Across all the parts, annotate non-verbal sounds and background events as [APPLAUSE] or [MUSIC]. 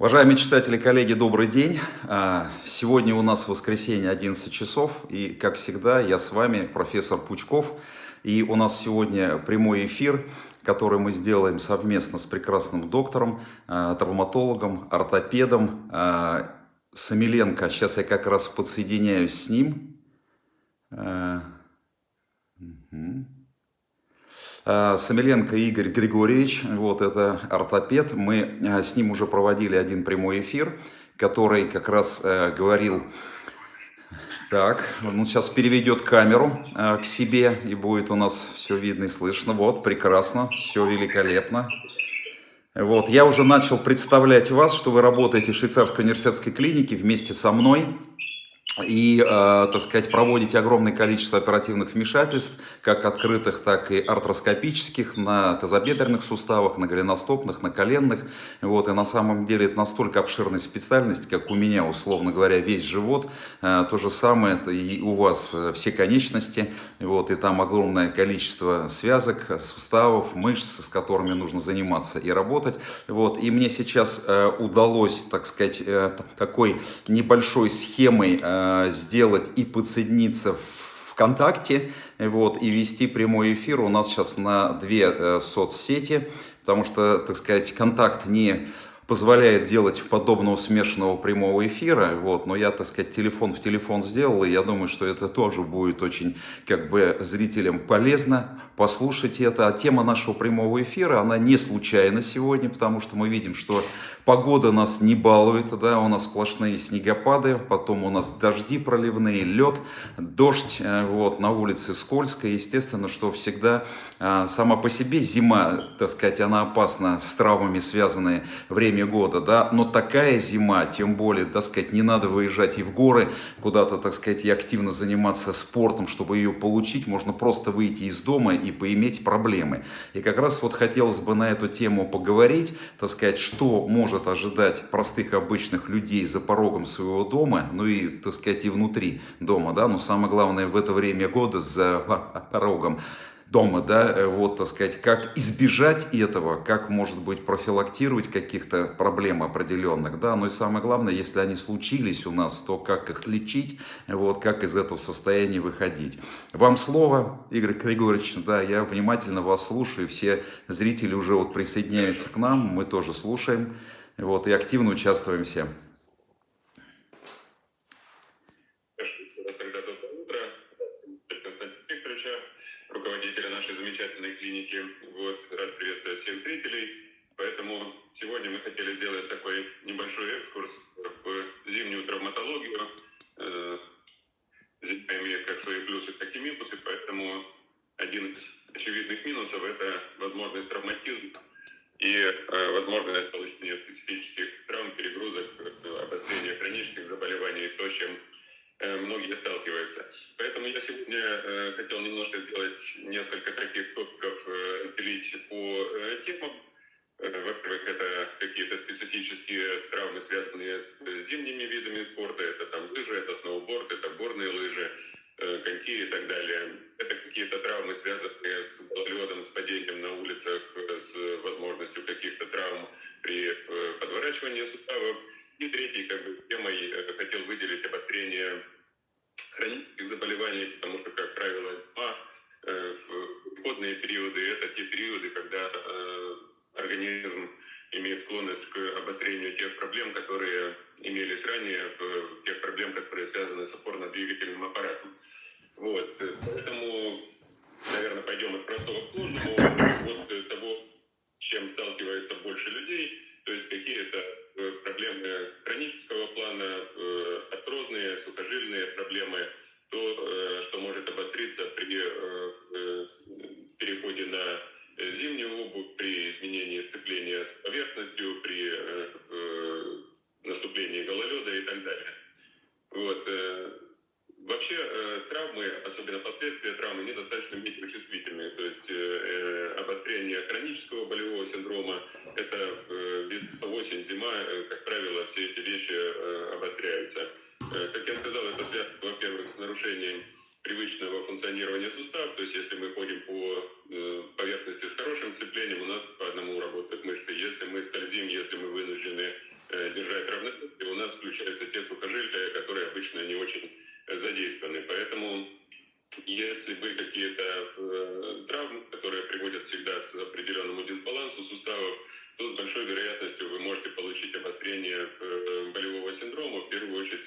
Уважаемые читатели, коллеги, добрый день. А, сегодня у нас воскресенье 11 часов, и, как всегда, я с вами, профессор Пучков. И у нас сегодня прямой эфир, который мы сделаем совместно с прекрасным доктором, а, травматологом, ортопедом а, Самиленко. Сейчас я как раз подсоединяюсь с ним. Угу. Э, Самиленко Игорь Григорьевич, вот это ортопед. Мы э, с ним уже проводили один прямой эфир, который как раз э, говорил... Так, он сейчас переведет камеру к себе, и будет у нас все видно и слышно. Вот, прекрасно, все великолепно. Вот, я уже начал представлять вас, что вы работаете в швейцарской университетской клинике вместе со мной и, э, так сказать, проводите огромное количество оперативных вмешательств, как открытых, так и артроскопических, на тазобедренных суставах, на голеностопных, на коленных. Вот, и на самом деле это настолько обширная специальность, как у меня, условно говоря, весь живот. Э, то же самое это и у вас э, все конечности. Вот, и там огромное количество связок, суставов, мышц, с которыми нужно заниматься и работать. Вот, и мне сейчас э, удалось, так сказать, э, такой небольшой схемой э, сделать и подсоединиться в ВКонтакте вот, и вести прямой эфир у нас сейчас на две э, соцсети, потому что, так сказать, контакт не позволяет делать подобного смешанного прямого эфира, вот, но я, так сказать, телефон в телефон сделал, и я думаю, что это тоже будет очень, как бы, зрителям полезно послушать это. А тема нашего прямого эфира, она не случайна сегодня, потому что мы видим, что Погода нас не балует, да, у нас сплошные снегопады, потом у нас дожди проливные, лед, дождь, э, вот, на улице скользко. Естественно, что всегда а, сама по себе зима, так сказать, она опасна с травмами связанные время года, да, но такая зима, тем более, так сказать, не надо выезжать и в горы, куда-то, так сказать, и активно заниматься спортом, чтобы ее получить, можно просто выйти из дома и поиметь проблемы. И как раз вот хотелось бы на эту тему поговорить, так сказать, что может ожидать простых обычных людей за порогом своего дома, ну и, так сказать, и внутри дома, да, но самое главное в это время года за [LAUGHS] порогом дома, да, э, вот, так сказать, как избежать этого, как, может быть, профилактировать каких-то проблем определенных, да, ну и самое главное, если они случились у нас, то как их лечить, вот, как из этого состояния выходить. Вам слово, Игорь Григорьевич, да, я внимательно вас слушаю, все зрители уже вот присоединяются к нам, мы тоже слушаем. Вот, и активно участвуем все. руководителя нашей клиники. Вот, рад приветствовать всех зрителей. Поэтому сегодня мы хотели сделать такой небольшой экскурс в зимнюю травматологию. Э, зима имеет как свои плюсы, так и минусы, поэтому один из очевидных минусов – это возможность травматизма и э, возможность получения специфических травм, перегрузок, э, обострения хронических заболеваний, то, с чем многие сталкиваются. Поэтому я сегодня э, хотел немножко сделать несколько таких топиков, э, разделить по э, темам. Э, во-первых, это какие-то специфические травмы, связанные с зимними видами спорта. Это там лыжи, это сноуборд, это горные лыжи, Э, коньки и так далее. Это какие-то травмы, связанные с гололедом, с падением на улицах, с возможностью каких-то травм при э, подворачивании суставов. И третьей как бы, темой э, хотел выделить обострение хронических заболеваний, потому что, как правило, зима в входные периоды – это те периоды, когда организм имеет склонность к обострению тех проблем, которые имелись ранее, тех проблем, которые связаны с опорно-двигательным аппаратом. Вот, поэтому, наверное, пойдем от простого к сложному, от то с большой вероятностью вы можете получить обострение э, болевого синдрома, в первую очередь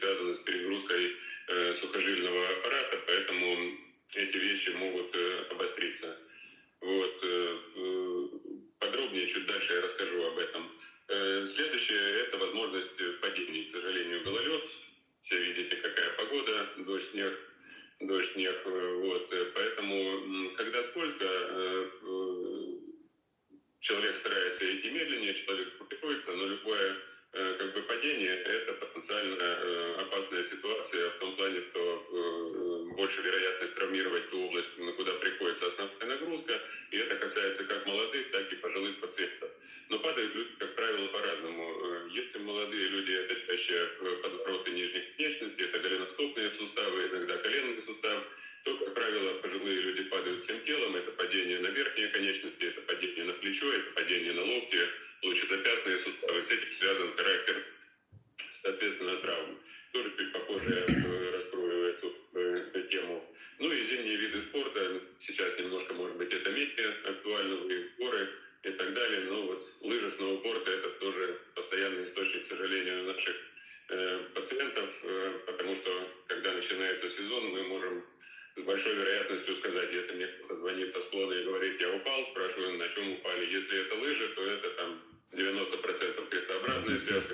большой вероятностью сказать, если мне позвонит со склона и говорит, я упал, спрашиваю, на чем упали. Если это лыжи, то это там 90% крестообразная, да, связь.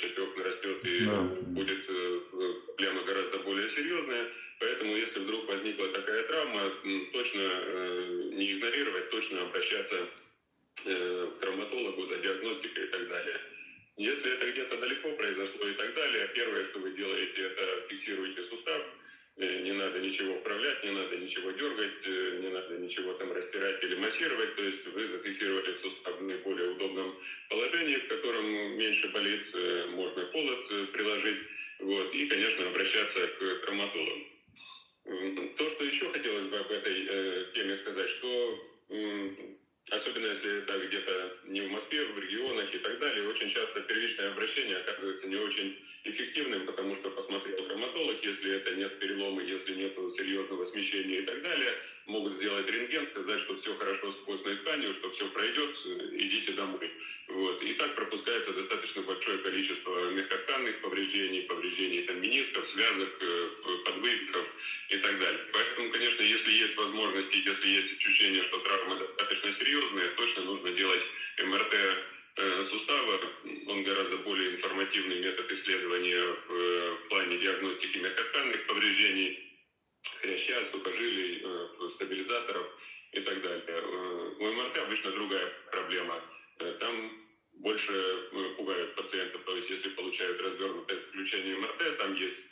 значок растет и да. будет э, проблема гораздо более серьезная. Поэтому, если вдруг возникла такая травма, точно э, не игнорировать, точно обращаться э, к травматологу за диагностикой и так далее. Если это где-то далеко произошло и так далее, первое, что вы делаете, это фиксируете сустав, не надо ничего вправлять, не надо ничего дергать, не надо ничего там растирать или массировать, то есть вы зафиксировали сустав поставить сухожилий, э, стабилизаторов и так далее. Э, У МРТ обычно другая проблема. Э, там больше пугают пациентов, то есть если получают развернутое исключение МРТ, там есть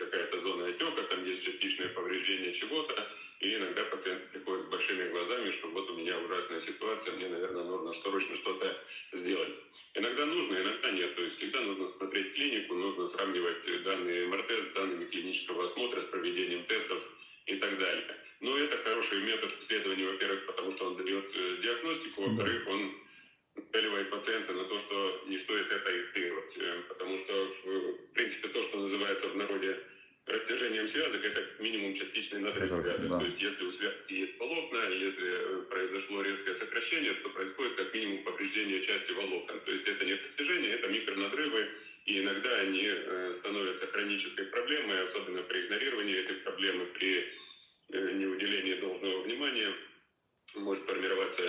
повреждение части волокон. То есть это не достижение, это микронадрывы, и иногда они становятся хронической проблемой, особенно при игнорировании этой проблемы, при неуделении должного внимания может формироваться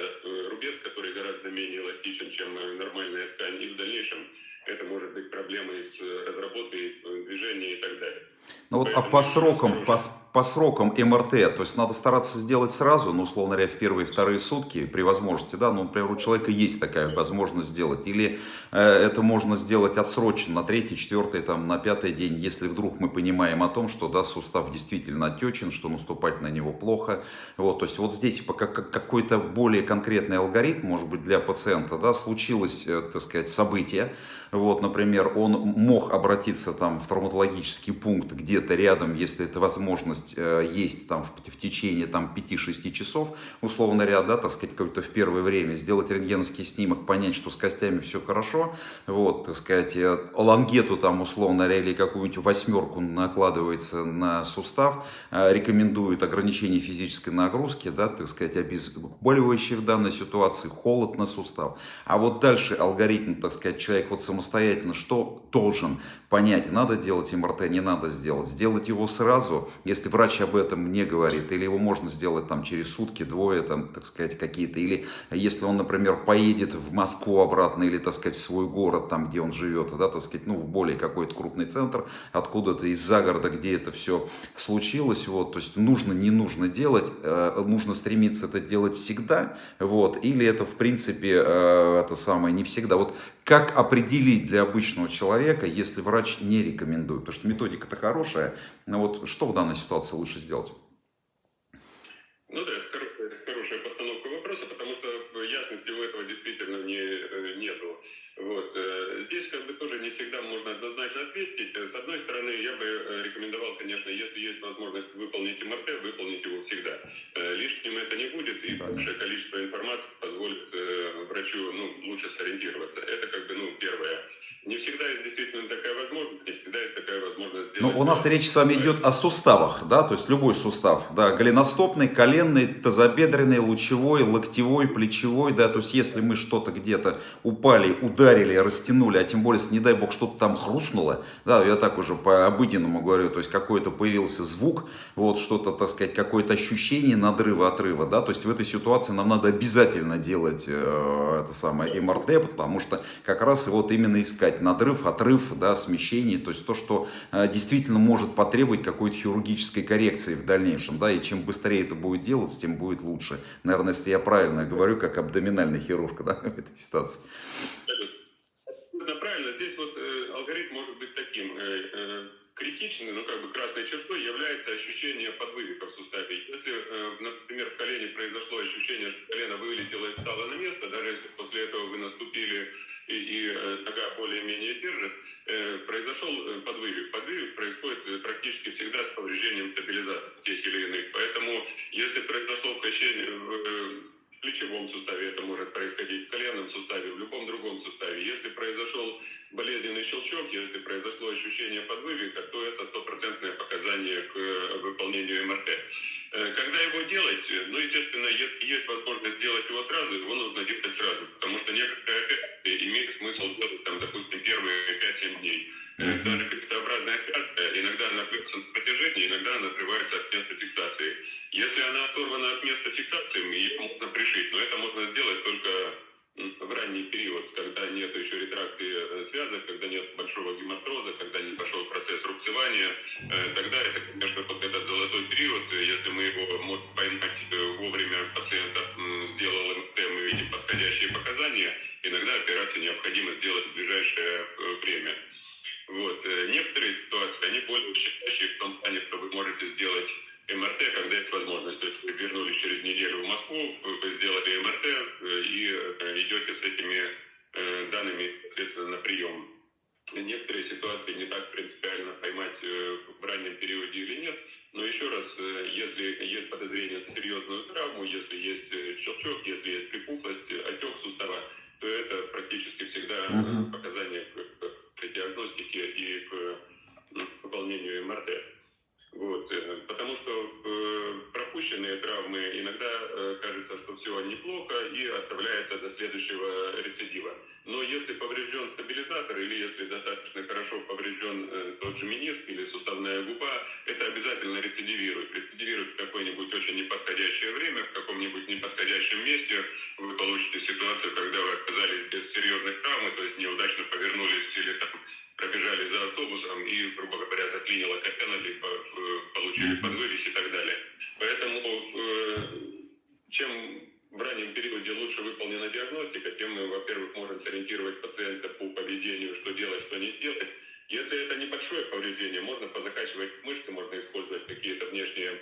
рубец, который гораздо менее эластичен, чем нормальная ткань, и в дальнейшем это может быть проблемой с разработкой движения и так далее. Ну вот, а по срокам, по, по срокам МРТ, то есть надо стараться сделать сразу, ну, условно говоря, в первые вторые сутки, при возможности, да, ну, например, у человека есть такая возможность сделать, или э, это можно сделать отсрочно на третий, четвертый, там, на пятый день, если вдруг мы понимаем о том, что, да, сустав действительно отечен, что наступать на него плохо, вот, то есть вот здесь какой-то более конкретный алгоритм, может быть, для пациента, да, случилось, э, так сказать, событие, вот, например, он мог обратиться там в травматологический пункт где-то рядом, если эта возможность э, есть там в, в течение там 5-6 часов, условно ряд, да, так сказать, как-то в первое время сделать рентгеновский снимок, понять, что с костями все хорошо, вот, так сказать, э, лангету там условно или какую-нибудь восьмерку накладывается на сустав, э, рекомендуют ограничение физической нагрузки, да, так сказать, обезболивающие в данной ситуации, холод на сустав. А вот дальше алгоритм, так сказать, человек вот самостоятельно, что должен понять, надо делать МРТ, не надо сделать. Сделать его сразу, если врач об этом не говорит, или его можно сделать там через сутки, двое, там, так сказать, какие-то. Или если он, например, поедет в Москву обратно, или, так сказать, в свой город, там, где он живет, да, так сказать, ну, в более какой-то крупный центр, откуда-то из загорода, где это все случилось, вот, то есть нужно, не нужно делать, э, нужно стремиться это делать всегда, вот, или это, в принципе, э, это самое, не всегда. Вот как определить для обычного человека, если врач не рекомендует? Потому что методика-то хорошая, но вот что в данной ситуации лучше сделать? Ну да, это хорошая постановка вопроса, потому что ясности у этого действительно не, э, нету. Вот. Э, здесь как бы тоже не всегда можно однозначно ответить. С одной стороны, я бы э, конечно, если есть возможность выполнить МРТ, выполнить его всегда. Лишним это не будет, и большее количество информации позволит врачу ну, лучше сориентироваться. Это как бы, ну, первое. Не всегда есть действительно такая возможность, не всегда есть такая возможность сделать. Ну, у нас речь с вами идет о суставах, да, то есть любой сустав, да, голеностопный, коленный, тазобедренный, лучевой, локтевой, плечевой, да, то есть если мы что-то где-то упали, ударили, растянули, а тем более, не дай бог, что-то там хрустнуло, да, я так уже по обыденному говорю, то есть какой-то появился звук, вот что-то, так сказать, какое-то ощущение надрыва, отрыва, да, то есть в этой ситуации нам надо обязательно делать э, это самое МРТ, потому что как раз и вот именно искать надрыв, отрыв, да, смещение, то есть то, что э, действительно может потребовать какой-то хирургической коррекции в дальнейшем, да, и чем быстрее это будет делаться, тем будет лучше. Наверное, если я правильно говорю, как абдоминальный хирург, да, [LAUGHS] в этой ситуации. Правильно. Здесь вот э, алгоритм может быть таким. Э, э, критичной, ну как бы красной чертой является ощущение подвывика в суставе. Если, э, например, в колене произошло ощущение, что колено вылетело и встало на место, даже если после этого вы наступили и, и э, нога более-менее держит, э, произошел подвывик. Подвывик происходит практически всегда с повреждением стабилизации тех или иных. Поэтому, если произошло вращение в плечевом суставе, это может происходить в коленном суставе, в любом другом суставе. Если произошел болезненный щелчок, если произошло ощущение подвывика, то это стопроцентное показание к э, выполнению МРТ. Э, когда его делать? Ну, естественно, если есть возможность сделать его сразу, его нужно делать сразу, потому что некоторые имеет смысл делать, там, допустим, первые 5-7 дней. Mm-hmm. Даже крестообразная связка, иногда она отрывается на протяжении, иногда она отрывается от места фиксации. Если она оторвана от места фиксации, ее можно пришить, но это можно сделать только в ранний период, когда нет еще ретракции э, связок, когда нет большого гематроза, когда не пошел процесс рубцевания, э, тогда это, конечно, вот этот золотой период, если мы его можем поймать э, вовремя, пациент сделал МТ, мы видим подходящие показания, иногда операцию необходимо сделать в ближайшее время. Вот. Э, некоторые ситуации, они более щадящие в том плане, что вы можете сделать МРТ, когда есть возможность. То есть вы вернулись через неделю в Москву, вы сделали МРТ э, и э, идете с этими данными, соответственно, на прием. Некоторые ситуации не так принципиально поймать в раннем периоде или нет, но еще раз, если есть подозрение на серьезную травму, если есть щелчок, если есть припухлость, отек сустава, то это практически всегда uh-huh. показание к диагностике и к выполнению МРТ. Вот. Э, потому что последующего рецидива. Но если поврежден стабилизатор или если достаточно хорошо поврежден э, тот же миниск или суставная губа, это обязательно рецидивирует. Рецидивирует в какое-нибудь очень неподходящее время, в каком-нибудь неподходящем месте. Вы получите ситуацию, когда вы оказались без серьезных травм, то есть неудачно повернулись или там пробежали за автобусом и, грубо говоря, заклинило колено, либо э, получили подвывих и так далее. Поэтому э, чем в раннем периоде лучше выполнена диагностика, тем мы, во-первых, можем сориентировать пациента по поведению, что делать, что не делать. Если это небольшое повреждение, можно позакачивать мышцы, можно использовать какие-то внешние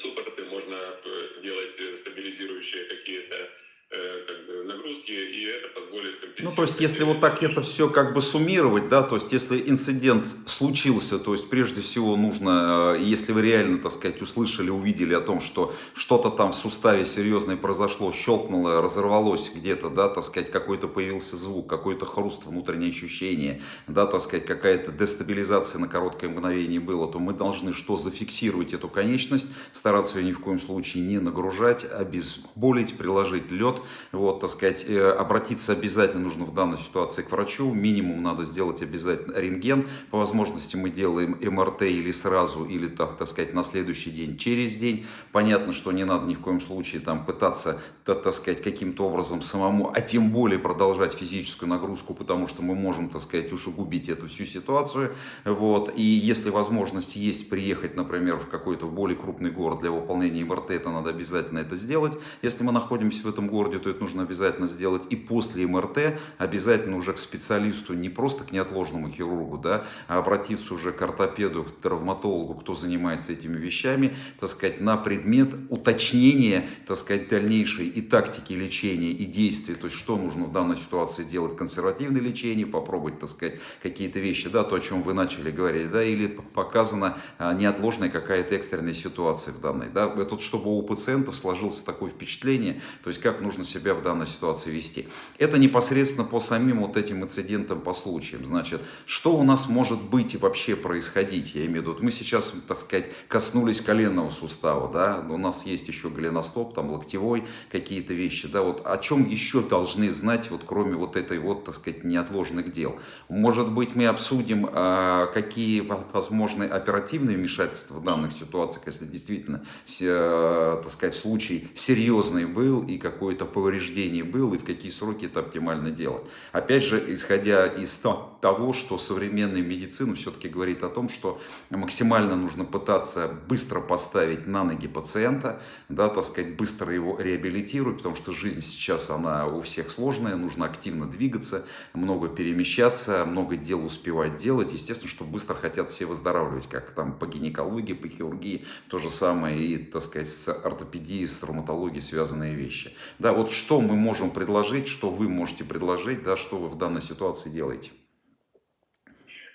суппорты, можно э, делать стабилизирующие какие-то Э, как бы, нагрузки, и это позволит Ну, то есть, если вот так это все как бы суммировать, да, то есть, если инцидент случился, то есть, прежде всего нужно, э, если вы реально, так сказать, услышали, увидели о том, что что-то там в суставе серьезное произошло, щелкнуло, разорвалось где-то, да, так сказать, какой-то появился звук, какой-то хруст, внутреннее ощущение, да, так сказать, какая-то дестабилизация на короткое мгновение было, то мы должны что, зафиксировать эту конечность, стараться ее ни в коем случае не нагружать, обезболить, приложить лед, вот, так сказать, э, обратиться обязательно нужно в данной ситуации к врачу. Минимум надо сделать обязательно рентген. По возможности мы делаем МРТ или сразу, или, так, так сказать, на следующий день, через день. Понятно, что не надо ни в коем случае там пытаться, так, так сказать, каким-то образом самому, а тем более продолжать физическую нагрузку, потому что мы можем, так сказать, усугубить эту всю ситуацию. Вот. И если возможность есть приехать, например, в какой-то более крупный город для выполнения МРТ, это надо обязательно это сделать. Если мы находимся в этом городе, то это нужно обязательно сделать. И после МРТ обязательно уже к специалисту, не просто к неотложному хирургу, да, а обратиться уже к ортопеду, к травматологу, кто занимается этими вещами, так сказать, на предмет уточнения, так сказать, дальнейшей и тактики лечения, и действий, то есть что нужно в данной ситуации делать, консервативное лечение, попробовать, так сказать, какие-то вещи, да, то, о чем вы начали говорить, да, или показана а, неотложная какая-то экстренная ситуация в данной, да, это чтобы у пациентов сложилось такое впечатление, то есть как нужно себя в данной ситуации вести. Это непосредственно по самим вот этим инцидентам, по случаям. Значит, что у нас может быть и вообще происходить? Я имею в виду, мы сейчас, так сказать, коснулись коленного сустава, да, у нас есть еще голеностоп, там локтевой, какие-то вещи, да, вот о чем еще должны знать, вот кроме вот этой вот, так сказать, неотложных дел? Может быть, мы обсудим, а, какие возможны оперативные вмешательства в данных ситуациях, если действительно, все, так сказать, случай серьезный был и какой-то повреждений был и в какие сроки это оптимально делать. Опять же, исходя из того, что современная медицина все-таки говорит о том, что максимально нужно пытаться быстро поставить на ноги пациента, да, так сказать, быстро его реабилитировать, потому что жизнь сейчас, она у всех сложная, нужно активно двигаться, много перемещаться, много дел успевать делать. Естественно, что быстро хотят все выздоравливать, как там по гинекологии, по хирургии, то же самое и, так сказать, с ортопедией, с травматологией связанные вещи. Да, вот что мы можем предложить, что вы можете предложить, да, что вы в данной ситуации делаете?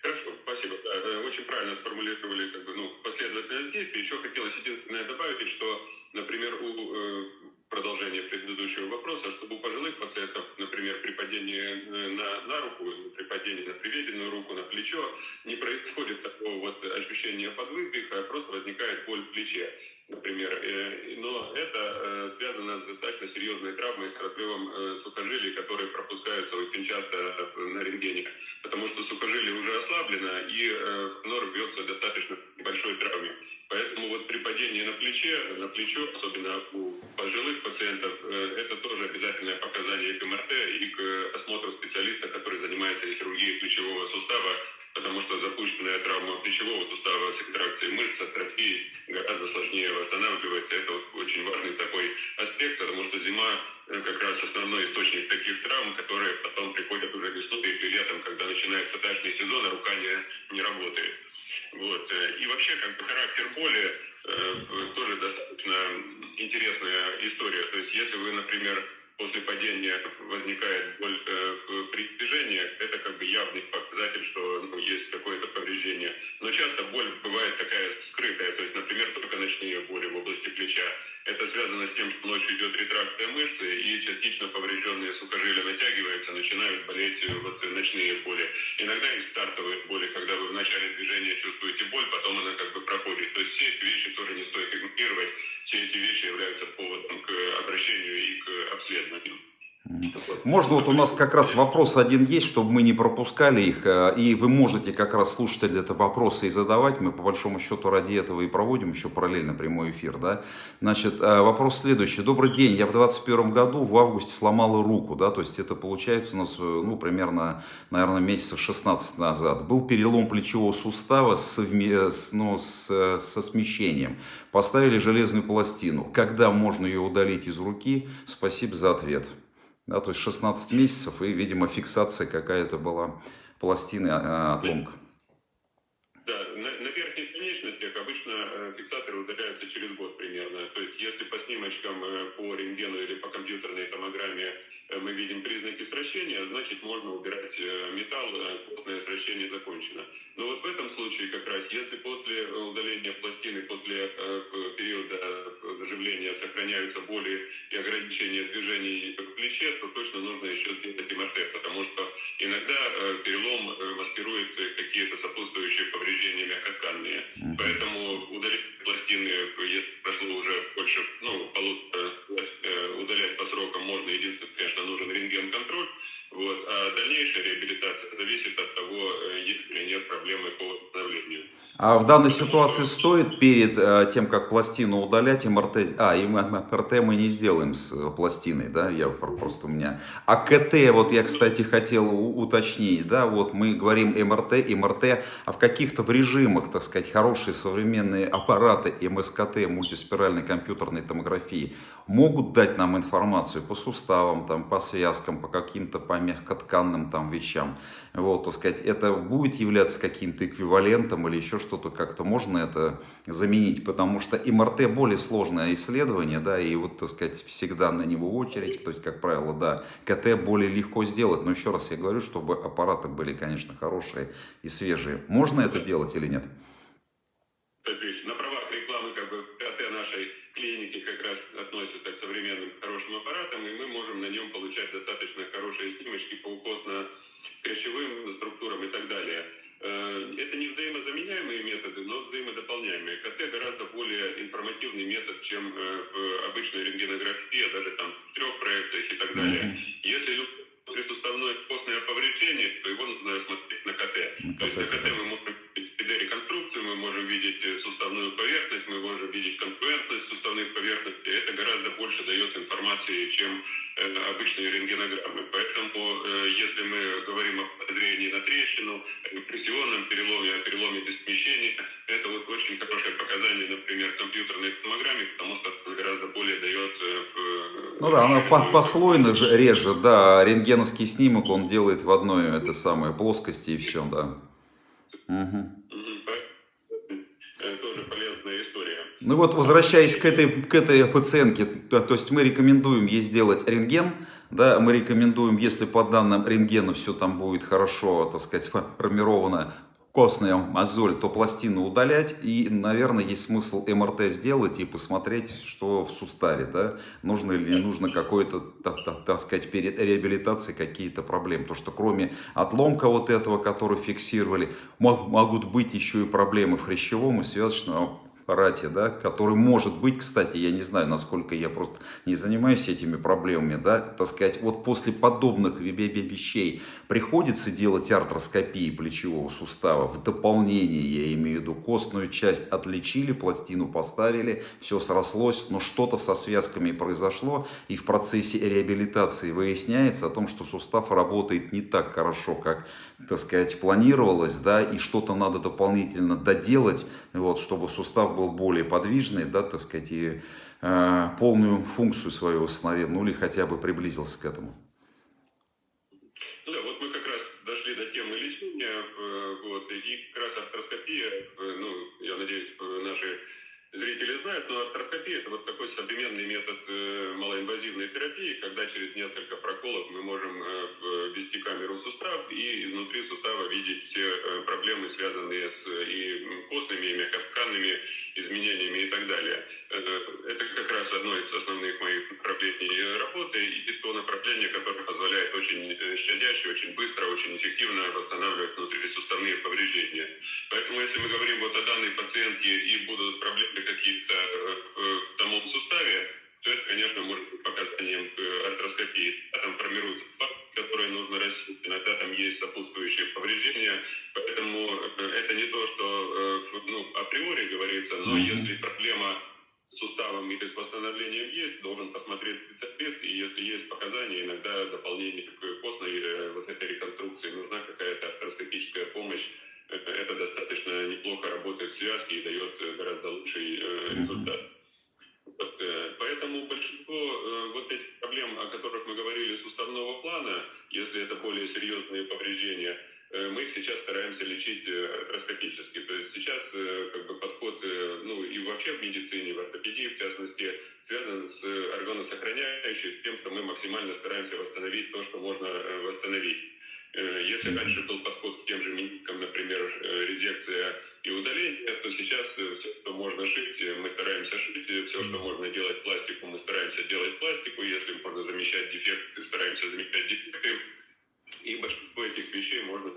Хорошо, спасибо. Да, очень правильно сформулировали как бы, ну, последовательность действий. Еще хотелось единственное добавить, что, например, у э, продолжения предыдущего вопроса, чтобы у пожилых пациентов, например, при падении э, на, на руку, при падении на приведенную руку, на плечо, не происходит такого вот ощущения подвыпиха, а просто возникает боль в плече например. Э, но это э, связано с серьезной травмой с отрывом э, сухожилий, которые пропускаются очень часто на рентгене, потому что сухожилие уже ослаблено и нор бьется достаточно большой травме. Поэтому вот при падении на плече, на плечо, особенно у пожилых пациентов, это тоже обязательное показание к МРТ и к осмотру специалиста, который занимается хирургией плечевого сустава, потому что запущенная травма плечевого сустава с контракцией мышц, атрофией гораздо сложнее восстанавливается. Это вот очень важный такой аспект, потому что зима э, как раз основной источник таких травм, которые потом приходят уже весной или летом, когда начинается дачный сезон, а рука не, не работает. Вот. Э, и вообще как бы характер боли э, тоже достаточно интересная история. То есть если вы, например, после падения возникает боль э, при движении, это как бы явный показатель, что ну, есть какое-то повреждение. Но часто боль бывает такая скрытая, то есть, например, только ночные боли в области плеча. Это связано с тем, что ночью идет ретракция мышцы, и частично поврежденные сухожилия натягиваются, начинают болеть э, вот ночные боли. Иногда есть стартовые боли, когда вы в начале движения чувствуете боль, потом она как бы проходит. То есть все эти вещи тоже не стоит игнорировать. Все эти вещи являются поводом к обращению и к обследованию. Можно, вот у нас как раз вопрос один есть, чтобы мы не пропускали их, э, и вы можете как раз, слушатели, это вопросы и задавать, мы по большому счету ради этого и проводим еще параллельно прямой эфир, да. Значит, э, вопрос следующий. Добрый день, я в 2021 году в августе сломала руку, да, то есть это получается у нас, э, ну, примерно, наверное, месяцев 16 назад. Был перелом плечевого сустава с, ну, с, со смещением. Поставили железную пластину. Когда можно ее удалить из руки? Спасибо за ответ. Да, то есть 16 месяцев и, видимо, фиксация какая-то была пластины, а, отломка. Да, на, на верхних конечностях обычно э, фиксаторы удаляются через год если по снимочкам э, по рентгену или по компьютерной томограмме э, мы видим признаки сращения, значит можно убирать металл, костное сращение закончено. Но вот в этом случае как раз, если после удаления пластины, после периода заживления сохраняются боли и ограничения движений в плече, то точно нужно еще сделать МРТ, потому что иногда перелом маскирует какие-то сопутствующие повреждения мягкотканные. Поэтому удалить пластины, если прошло уже больше, ну, полутора, э, удалять по срокам можно. Единственное, конечно, нужен рентген-контроль. Вот. А дальнейшая реабилитация зависит от того, э, есть или нет проблемы по восстановлению. А в данной ситуации стоит перед э, тем, как пластину удалять, МРТ... А, и МРТ мы не сделаем с э, пластиной, да, я просто у меня... А КТ, вот я, кстати, хотел уточнить, да, вот мы говорим МРТ, МРТ, а в каких-то в режимах, так сказать, хорошие современные аппараты МСКТ, мультиспиральной компьютерной томографии, могут дать нам информацию по суставам, там, по связкам, по каким-то, по мягкотканным там вещам, вот, так сказать, это будет являться каким-то эквивалентом или еще что-то как-то можно это заменить, потому что МРТ более сложное исследование, да, и вот, так сказать, всегда на него очередь, то есть, как правило, да, КТ более легко сделать, но еще раз я говорю, чтобы аппараты были, конечно, хорошие и свежие. Можно это делать или нет? На правах рекламы, как бы, КТ нашей клиники как раз относится к современным хорошим аппаратам, и мы можем на нем получать достаточно хорошие снимочки по укосно-крящевым структурам и так далее. Э, это не взаимозаменяемые методы, но взаимодополняемые. КТ гораздо более информативный метод, чем э, в обычной рентгенографии, а даже там в трех проекциях и так далее. Если присуставное костное повреждение, то его нужно смотреть на КТ. То есть на КТ мы можем видеть PD-реконструкцию, мы можем видеть э, суставную поверхность, мы можем видеть конкурентность суставных поверхностей. Это гораздо больше дает информации, чем обычные рентгенограммы. Поэтому, если мы говорим о подозрении на трещину, прессионном переломе, о переломе без смещения. Это вот очень хорошее показание, например, компьютерной томограмме, потому что гораздо более дает... Э, ну да, она по послойно же режет, да, рентгеновский снимок он делает в одной это самое плоскости и все, да. Угу. Ну вот, возвращаясь к этой, к этой пациентке, то, то есть мы рекомендуем ей сделать рентген, да, мы рекомендуем, если по данным рентгена все там будет хорошо, так сказать, сформировано, костная мозоль, то пластину удалять. И, наверное, есть смысл МРТ сделать и посмотреть, что в суставе. Да? Нужно или не нужно какой-то, так, так, так сказать, перед реабилитацией какие-то проблемы. Потому что кроме отломка вот этого, который фиксировали, могут быть еще и проблемы в хрящевом и связочном аппарате, да, который может быть, кстати, я не знаю, насколько я просто не занимаюсь этими проблемами, да, так сказать, вот после подобных вещей приходится делать артроскопии плечевого сустава? В дополнение, я имею в виду, костную часть отличили, пластину поставили, все срослось, но что-то со связками произошло, и в процессе реабилитации выясняется о том, что сустав работает не так хорошо, как, так сказать, планировалось, да, и что-то надо дополнительно доделать, вот, чтобы сустав был более подвижный, да, так сказать, и э, полную функцию свою восстановил, ну или хотя бы приблизился к этому. Да, вот мы как раз дошли до темы лечения, э, вот, и как раз артроскопия, э, ну, я надеюсь, наши зрители знают, но артроскопия – это вот такой современный метод э, малоинвазивной терапии, когда через несколько проколов мы можем э, ввести камеру в сустав и изнутри сустава видеть все э, проблемы, связанные с и костными, и мягкотканными изменениями и так далее. Это как раз одно из основных моих направлений работы и то направление, которое позволяет очень щадяще, очень быстро, очень эффективно восстанавливать внутрисуставные повреждения. Поэтому если мы говорим вот о данной пациентке и будут проблемы какие-то э, в самом суставе, то это, конечно, может быть показанием к артроскопии. Там формируется факт, который нужно рассеять. Иногда там есть сопутствующие повреждения. Поэтому это не то, что ну, априори говорится, но если проблема с суставом или с восстановлением есть, должен посмотреть специалист, и если есть показания, иногда дополнение к костной вот этой реконструкции нужна какая-то артроскопическая помощь это достаточно неплохо работает в связке и дает э, гораздо лучший э, результат. Э, поэтому большинство вот этих проблем, о которых мы говорили, суставного плана, если это более серьезные повреждения, мы их сейчас стараемся лечить артроскопически. То есть сейчас как бы, подход, ну и вообще в медицине, в ортопедии в частности, связан с органосохраняющей, с тем, что мы максимально стараемся восстановить то, что можно восстановить. Э, если раньше был подход к тем же миникам, например, э, резекция и удаление, то сейчас э, все, что можно шить, мы стараемся шить, все, что можно делать пластику, мы стараемся делать пластику, если можно замещать дефекты, стараемся замещать дефекты. И большинство этих вещей можно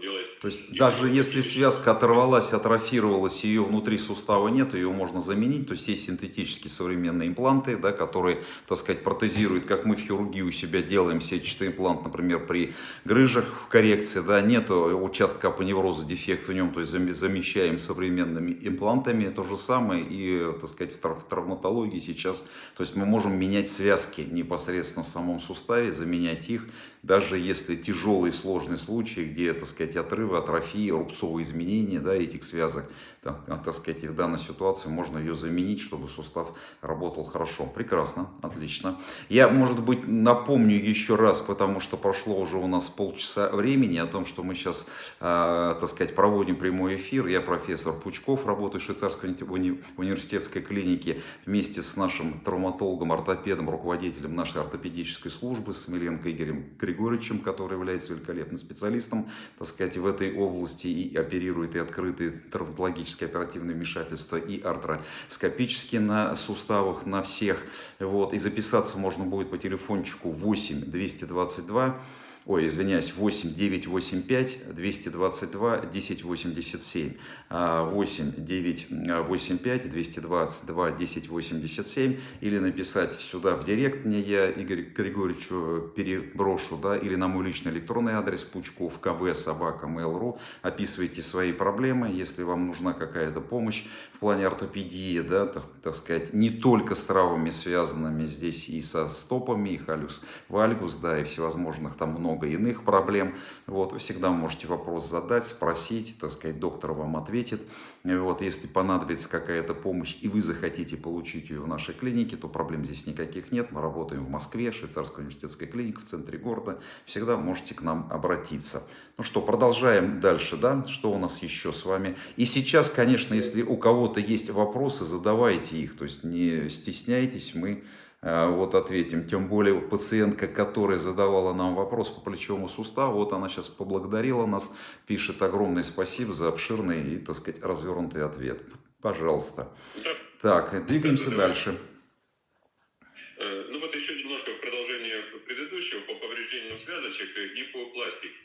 делать. Даже если связка оторвалась, атрофировалась, ее внутри сустава нет, ее можно заменить. То есть есть синтетические современные импланты, да, которые, так сказать, протезируют, как мы в хирургии у себя делаем сетчатый имплант, например, при грыжах в коррекции, да, нет участка апоневроза, дефект в нем, то есть замещаем современными имплантами. То же самое и, так сказать, в травматологии сейчас. То есть мы можем менять связки непосредственно в самом суставе, заменять их, даже если тяжелые сложные случаи, где, так сказать, отрывы, атрофии, рубцовые изменения да, этих связок, так, так сказать, и в данной ситуации можно ее заменить, чтобы сустав работал хорошо. Прекрасно, отлично. Я, может быть, напомню еще раз, потому что прошло уже у нас полчаса времени, о том, что мы сейчас, э, так сказать, проводим прямой эфир. Я профессор Пучков, работаю в швейцарской уни университетской клинике вместе с нашим травматологом, ортопедом, руководителем нашей ортопедической службы Самиленко Игорем Григорьевичем, который является великолепным специалистом, так сказать, в этой области и оперирует и открытые травматологические оперативные вмешательства, и артроскопические на суставах, на всех. Вот. И записаться можно будет по телефончику 8 222 ой, извиняюсь, 8 985 222 1087, 8 985 222 1087, или написать сюда в директ мне, я Игорь Григорьевичу переброшу, да, или на мой личный электронный адрес пучков кв собака mail.ru, описывайте свои проблемы, если вам нужна какая-то помощь в плане ортопедии, да, так, так сказать, не только с травмами связанными здесь и со стопами, и халюс вальгус, да, и всевозможных там много много иных проблем. Вот, вы всегда можете вопрос задать, спросить, так сказать, доктор вам ответит. Вот, если понадобится какая-то помощь и вы захотите получить ее в нашей клинике, то проблем здесь никаких нет. Мы работаем в Москве, швейцарская университетская клиника в центре города. Всегда можете к нам обратиться. Ну что, продолжаем дальше, да? Что у нас еще с вами? И сейчас, конечно, если у кого-то есть вопросы, задавайте их. То есть не стесняйтесь, мы вот ответим. Тем более пациентка, которая задавала нам вопрос по плечевому суставу, вот она сейчас поблагодарила нас, пишет огромное спасибо за обширный и, так сказать, развернутый ответ. Пожалуйста. Так, двигаемся дальше. Э, ну вот еще немножко в продолжение предыдущего по повреждениям связочек и по пластике.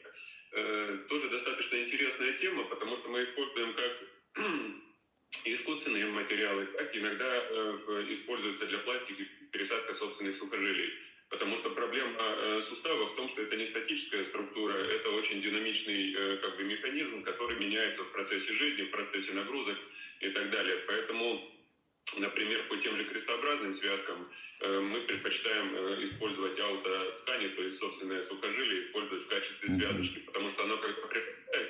Э, тоже достаточно интересная тема, потому что мы используем как искусственные материалы, так иногда используются для пластики пересадка собственных сухожилий. Потому что проблема э, сустава в том, что это не статическая структура, это очень динамичный э, как бы, механизм, который меняется в процессе жизни, в процессе нагрузок и так далее. Поэтому Например, по тем же крестообразным связкам э, мы предпочитаем использовать аутоткани, то есть собственное сухожилие, использовать в качестве связочки, потому что оно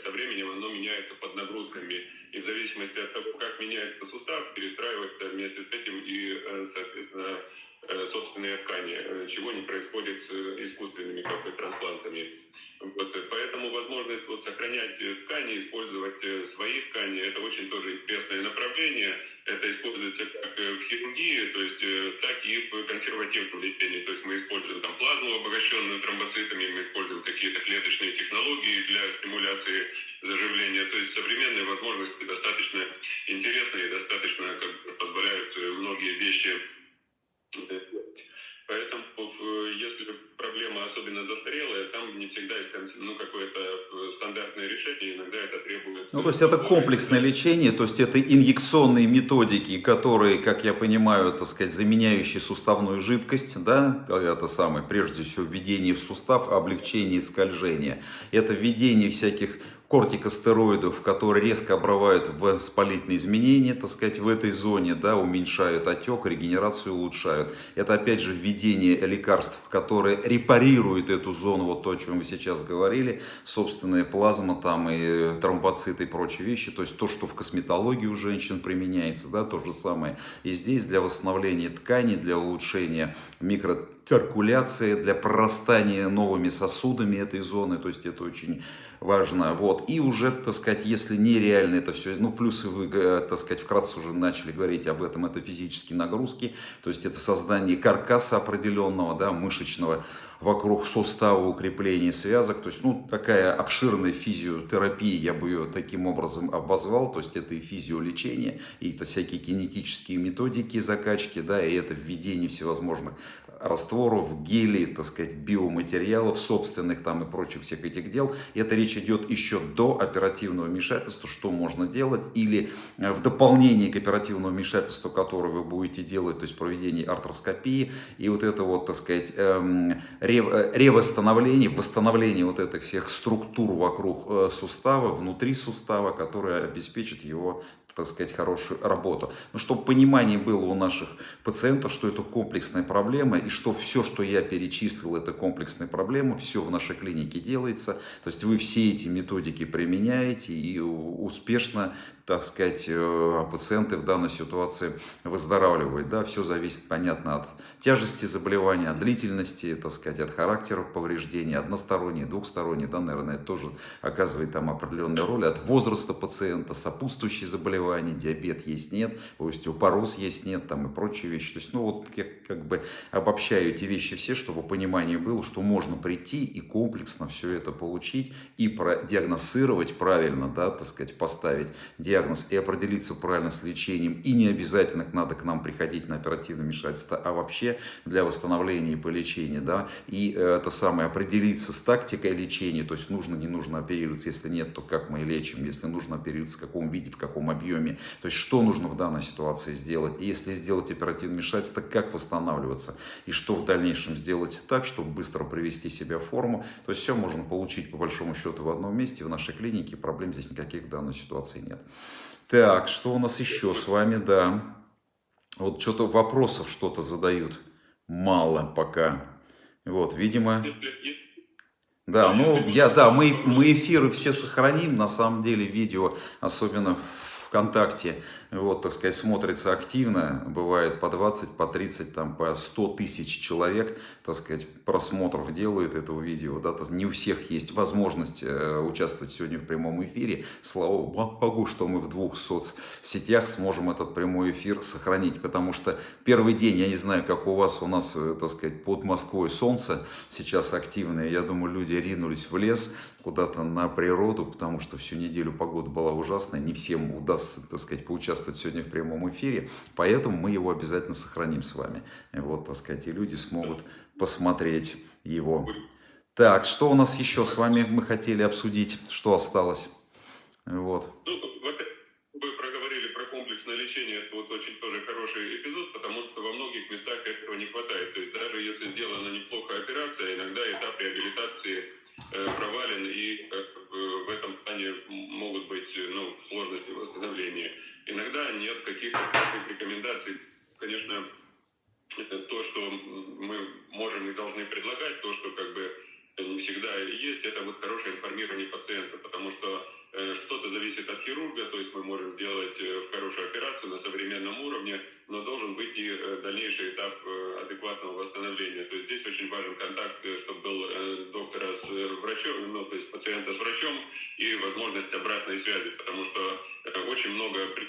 со временем оно меняется под нагрузками. И в зависимости от того, как меняется сустав, перестраивать вместе с этим и, соответственно, Э, собственные ткани, э, чего не происходит с искусственными как бы, трансплантами. Вот, э, поэтому возможность вот, сохранять ткани, использовать свои ткани, это очень тоже интересное направление. Это используется как в хирургии, то есть так и в консервативном лечении. То есть мы используем там плазму, обогащенную тромбоцитами, мы используем какие-то клеточные технологии для стимуляции заживления. То есть современные возможности достаточно интересные и достаточно как, позволяют многие вещи Поэтому, если проблема особенно застарелая, там не всегда есть ну, какое-то э, стандартное решение, иногда это требует... Ну, то есть это комплексное лечение, то есть это инъекционные методики, которые, как я понимаю, так сказать, заменяющие суставную жидкость, да, это самое, прежде всего, введение в сустав, облегчение скольжения. Это введение всяких кортикостероидов, которые резко обрывают воспалительные изменения, так сказать, в этой зоне, да, уменьшают отек, регенерацию улучшают. Это, опять же, введение лекарств, которые репарируют эту зону, вот то, о чем вы сейчас говорили, собственная плазма там и тромбоциты и прочие вещи, то есть то, что в косметологии у женщин применяется, да, то же самое. И здесь для восстановления тканей, для улучшения микроциркуляции, для прорастания новыми сосудами этой зоны, то есть это очень важно. Вот. И уже, так сказать, если нереально это все, ну, плюсы вы, э, так сказать, вкратце уже начали говорить об этом, это физические нагрузки, то есть это создание каркаса определенного, да, мышечного, вокруг сустава укрепления связок. То есть, ну, такая обширная физиотерапия, я бы ее таким образом обозвал. То есть, это и физиолечение, и это всякие кинетические методики закачки, да, и это введение всевозможных растворов, гелей, так сказать, биоматериалов собственных там и прочих всех этих дел. Это речь идет еще до оперативного вмешательства, что можно делать, или э, в дополнение к оперативному вмешательству, которое вы будете делать, то есть проведение артроскопии, и вот это вот, так сказать, эм, э, ревосстановление, восстановление вот этих всех структур вокруг э, сустава, внутри сустава, которые обеспечат его так сказать, хорошую работу. Но чтобы понимание было у наших пациентов, что это комплексная проблема, и что все, что я перечислил, это комплексная проблема, все в нашей клинике делается. То есть вы все эти методики применяете и успешно так сказать, э, пациенты в данной ситуации выздоравливают. Да, все зависит, понятно, от тяжести заболевания, от длительности, так сказать, от характера повреждений, односторонние, двухсторонние, да, наверное, тоже оказывает там определенную роль, от возраста пациента, сопутствующие заболевания, диабет есть, нет, остеопороз есть, нет, там и прочие вещи. То есть, ну вот я как бы обобщаю эти вещи все, чтобы понимание было, что можно прийти и комплексно все это получить и диагностировать правильно, да, так сказать, поставить диагноз диагноз и определиться правильно с лечением. И не обязательно надо к нам приходить на оперативное вмешательство, а вообще для восстановления и полечения. Да? И э, это самое, определиться с тактикой лечения, то есть нужно, не нужно оперироваться, если нет, то как мы лечим, если нужно оперироваться, в каком виде, в каком объеме, то есть что нужно в данной ситуации сделать. И если сделать оперативное вмешательство, как восстанавливаться, и что в дальнейшем сделать так, чтобы быстро привести себя в форму. То есть все можно получить по большому счету в одном месте, в нашей клинике, проблем здесь никаких в данной ситуации нет. Так, что у нас еще с вами, да. Вот что-то вопросов что-то задают. Мало пока. Вот, видимо... Да, ну, я, да, мы, мы эфиры все сохраним, на самом деле, видео, особенно ВКонтакте, вот, так сказать, смотрится активно, бывает по 20, по 30, там, по 100 тысяч человек, так сказать, просмотров делает этого видео, да, не у всех есть возможность э, участвовать сегодня в прямом эфире, слава богу, что мы в двух соцсетях сможем этот прямой эфир сохранить, потому что первый день, я не знаю, как у вас, у нас, э, так сказать, под Москвой солнце сейчас активное, я думаю, люди ринулись в лес, куда-то на природу, потому что всю неделю погода была ужасная, не всем удастся, так сказать, поучаствовать сегодня в прямом эфире, поэтому мы его обязательно сохраним с вами. Вот, так сказать, и люди смогут посмотреть его. Так, что у нас еще с вами мы хотели обсудить, что осталось? Вот. Ну, вы проговорили про комплексное лечение, это вот очень тоже хороший эпизод, потому что во многих местах этого не хватает. То есть даже если сделана неплохая операция, иногда этап реабилитации Э, провален, и э, в этом плане могут быть ну, сложности восстановления. Иногда нет каких-то рекомендаций. Конечно, это то, что мы можем и должны предлагать, то, что как бы не всегда есть, это вот хорошее информирование пациента, потому что э, что-то зависит от хирурга, то есть мы можем делать э, хорошую операцию на современном уровне, но должен быть и э, дальнейший этап э, адекватного восстановления. То есть здесь очень важен контакт, э, чтобы был доктора с врачом, ну, то есть пациента с врачом и возможность обратной связи, потому что очень много при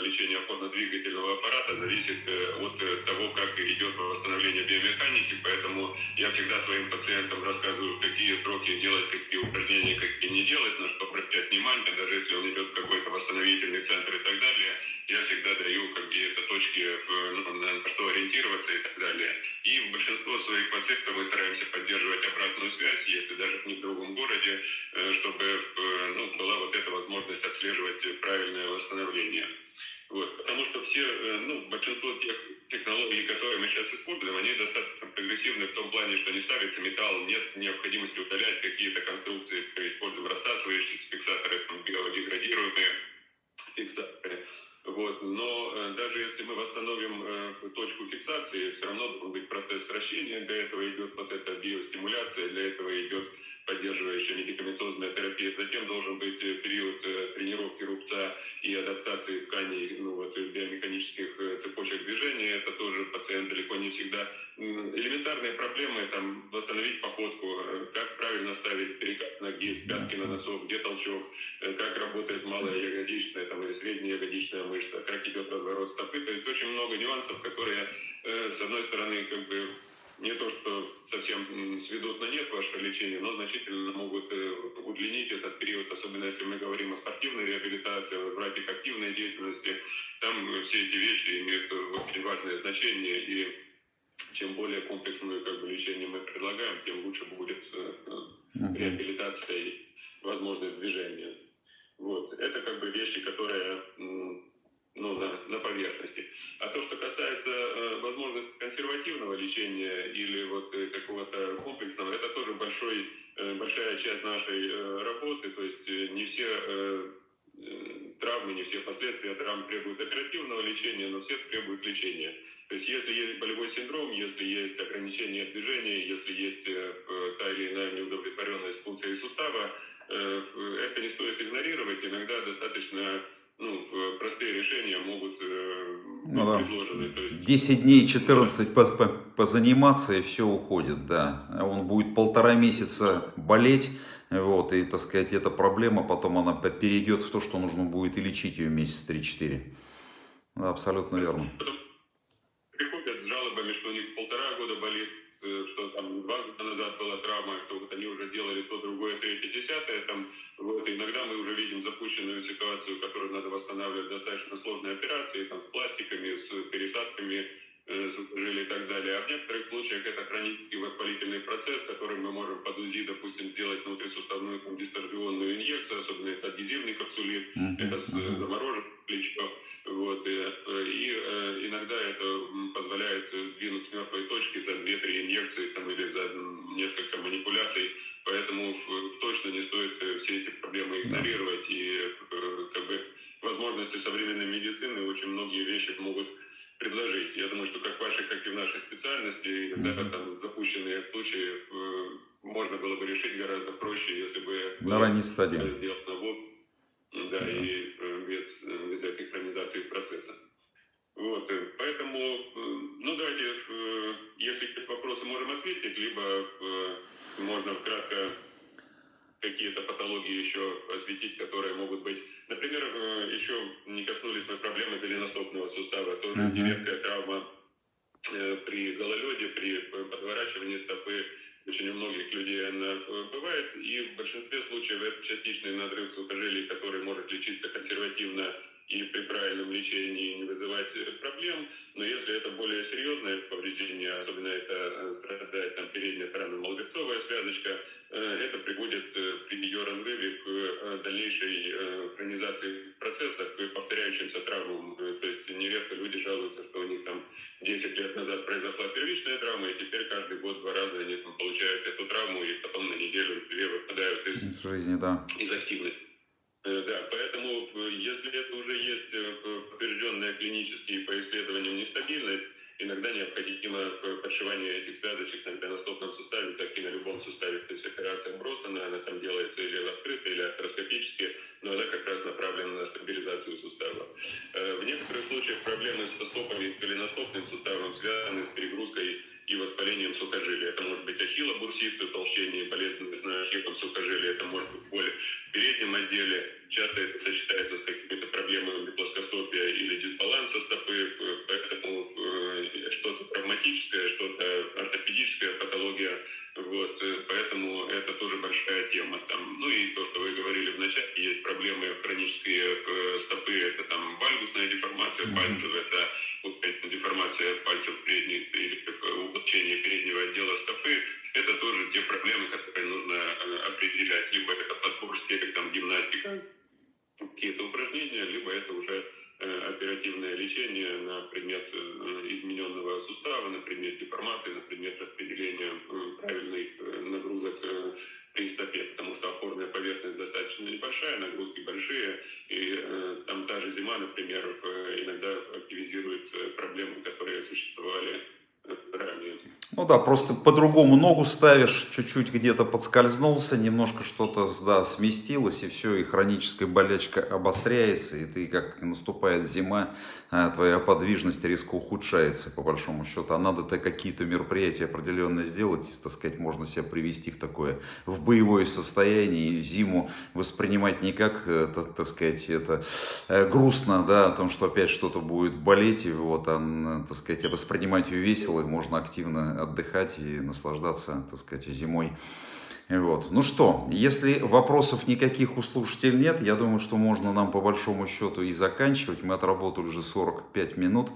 лечении опорно-двигательного аппарата зависит от того, как идет восстановление биомеханики, поэтому я всегда своим пациентам рассказываю какие сроки делать какие упражнения, какие не делать, на что обращать внимание, даже если он идет в какой-то восстановительный центр и так далее, я всегда даю какие-то точки, в, ну, на что ориентироваться и так далее. И в большинство своих пациентов мы стараемся поддерживать обратную связь, если даже не в другом городе, чтобы ну, была вот эта возможность отслеживать правильное восстановление. Вот, потому что все, ну, большинство тех технологий, которые мы сейчас используем, они достаточно прогрессивны в том плане, что не ставится металл, нет необходимости удалять какие-то конструкции, используем рассасывающиеся фиксаторы, биодеградируемые фиксаторы. Вот. Но э, даже если мы восстановим э, точку фиксации, все равно должен быть процесс сращения, для этого идет вот эта биостимуляция, для этого идет поддерживающая медикаментозная терапия. Затем должен быть э, период э, тренировки рубца и адаптации тканей, ну, вот, биомеханических э, цепочек движения. Это тоже пациент далеко не всегда. Элементарные проблемы, там, восстановить походку, как правильно ставить перекат ноги с пятки на носок, где толчок, как работает малая ягодичная там, или средняя ягодичная мышца, как идет разворот стопы. То есть очень много нюансов, которые, с одной стороны, как бы не то, что совсем сведут на нет ваше лечение, но значительно могут э, удлинить этот период, особенно если мы говорим о спортивной реабилитации, о возврате к активной деятельности. Там все эти вещи имеют очень важное значение, и чем более комплексное как бы, лечение мы предлагаем, тем лучше будет э, реабилитация и возможность движения. Вот. Это как бы вещи, которые ну, на, на поверхности. А то, что касается э, возможности консервативного лечения или вот э, какого-то комплексного, это тоже большой, э, большая часть нашей э, работы. То есть э, не все э, э, травмы, не все последствия травм требуют оперативного лечения, но все требуют лечения. То есть если есть болевой синдром, если есть ограничение движения, если есть э, та или иная неудовлетворенность функции сустава, э, это не стоит игнорировать. Иногда достаточно ну, простые решения могут э, ну, да. предложены. То есть... 10 дней, 14 по, по, позаниматься и все уходит, да. Он будет полтора месяца болеть, вот, и, так сказать, эта проблема потом она перейдет в то, что нужно будет и лечить ее месяц 3-4. Да, абсолютно верно. Приходят с жалобами, что у них полтора года болит, э, что там два года назад была травма, что вот они уже делали то, другое, третье, десятое, там вот, иногда мы уже видим запущенную ситуацию, которую надо восстанавливать достаточно сложные операции, там, с пластиками, с пересадками, э, сухожилий и так далее. А в некоторых случаях это хронический воспалительный процесс, который мы можем под УЗИ, допустим, сделать внутрисуставную там, дисторзионную инъекцию, особенно это адгезивный капсулит, mm-hmm. это с, э, замороженное плечо. Вот, и, и э, иногда это позволяет сдвинуть с мертвой точки за 2-3 инъекции там, или за несколько манипуляций Поэтому точно не стоит все эти проблемы игнорировать. И как бы возможности современной медицины очень многие вещи могут предложить. Я думаю, что как в вашей, как и в нашей специальности, mm-hmm. там запущенные случаи э, можно было бы решить гораздо проще, если бы на ранней стадии сделано вот, да, да. и без, без этой хронизации процесса. Вот, поэтому, ну давайте, если есть вопросы, можем ответить, либо можно кратко какие-то патологии еще осветить, которые могут быть. Например, э, еще не коснулись мы проблемы голеностопного сустава. Тоже uh-huh. нередкая травма э, при гололеде, при подворачивании стопы. Очень у многих людей она э, бывает. И в большинстве случаев это частичный надрыв сухожилий, который может лечиться консервативно и при правильном лечении не вызывать проблем. Но если это более серьезное повреждение, особенно это э, страдает там, передняя коронно-малогорцовая связочка, э, это приводит э, при ее разрыве к дальнейшей хронизации процесса, к повторяющимся травмам. То есть нередко люди жалуются, что у них там 10 лет назад произошла первичная травма, и теперь каждый год два раза они там, получают эту травму, и потом на неделю-две выпадают из, жизни, да. из активности. Да, просто по-другому ногу ставишь, чуть-чуть где-то подскользнулся, немножко что-то да, сместилось, и все, и хроническая болячка обостряется, и ты, как наступает зима, э, твоя подвижность резко ухудшается, по большому счету. А надо-то какие-то мероприятия определенно сделать, и, так сказать, можно себя привести в такое, в боевое состояние, и зиму воспринимать не как, э, так сказать, это э, грустно, да, о том, что опять что-то будет болеть, и вот, а, так сказать, воспринимать ее весело, можно активно отдыхать и наслаждаться, так сказать, зимой. Вот. Ну что, если вопросов никаких у слушателей нет, я думаю, что можно нам по большому счету и заканчивать. Мы отработали уже 45 минут.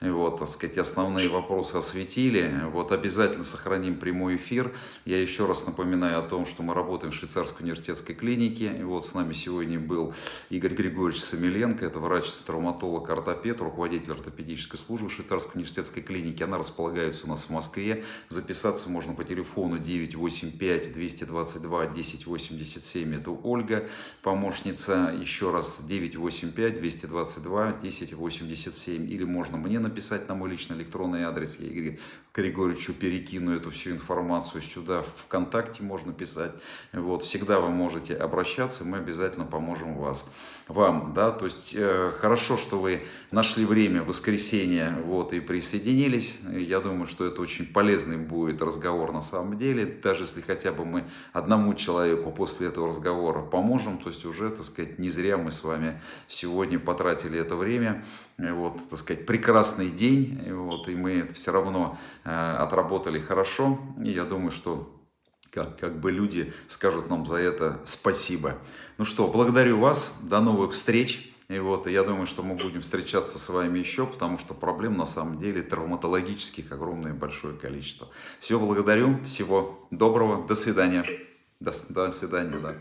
Вот, так сказать, основные вопросы осветили. Вот обязательно сохраним прямой эфир. Я еще раз напоминаю о том, что мы работаем в швейцарской университетской клинике. И вот с нами сегодня был Игорь Григорьевич Самиленко. Это врач-травматолог, ортопед, руководитель ортопедической службы швейцарской университетской клинике. Она располагается у нас в Москве. Записаться можно по телефону 985 222 1087. Это Ольга, помощница. Еще раз 985 222 1087. Или можно мне написать на мой личный электронный адрес. Я Игорь Григорьевичу перекину эту всю информацию сюда. Вконтакте можно писать. Вот, всегда вы можете обращаться, мы обязательно поможем вас, вам. Да? То есть э, хорошо, что вы нашли время в воскресенье вот, и присоединились. Я думаю, что это очень полезный будет разговор на самом деле. Даже если хотя бы мы одному человеку после этого разговора поможем, то есть уже, так сказать, не зря мы с вами сегодня потратили это время. Вот, так сказать, прекрасный день, вот, и мы все равно Э, отработали хорошо. И я думаю, что как, как бы люди скажут нам за это спасибо. Ну что, благодарю вас. До новых встреч. И вот, я думаю, что мы будем встречаться с вами еще, потому что проблем на самом деле травматологических огромное большое количество. Все, благодарю. Всего доброго. До свидания. До, до свидания. Да.